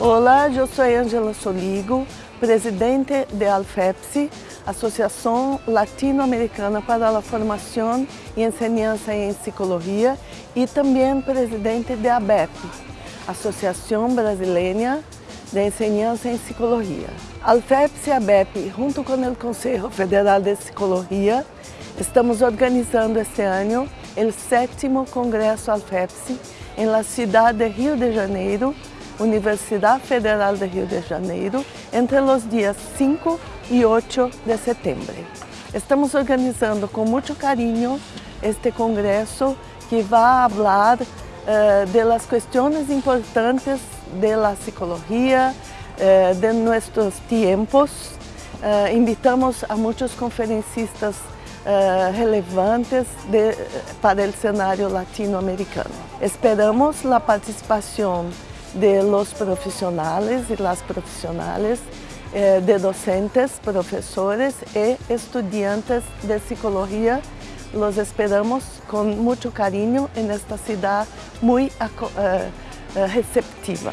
Olá, eu sou Angela Soligo, presidente de Alfepsi, Associação Latino-Americana para a Formação e Enseñança em Psicologia e também presidente de ABEP, Associação Brasileira de Enseñança em Psicologia. Alfepsi e ABEP, junto com o Conselho Federal de Psicologia, estamos organizando este ano o sétimo Congresso Alfepsi em la cidade de Rio de Janeiro, Universidade Federal de Rio de Janeiro, entre os dias 5 e 8 de setembro. Estamos organizando com muito carinho este congresso que vai falar uh, de las questões importantes de la psicologia, uh, de nossos tempos. Uh, invitamos a muitos conferencistas relevantes de, para o cenário latino-americano. Esperamos a participação de los profesionales y las profesionales, eh, de docentes, profesores y estudiantes de psicología. Los esperamos con mucho cariño en esta ciudad muy eh, eh, receptiva.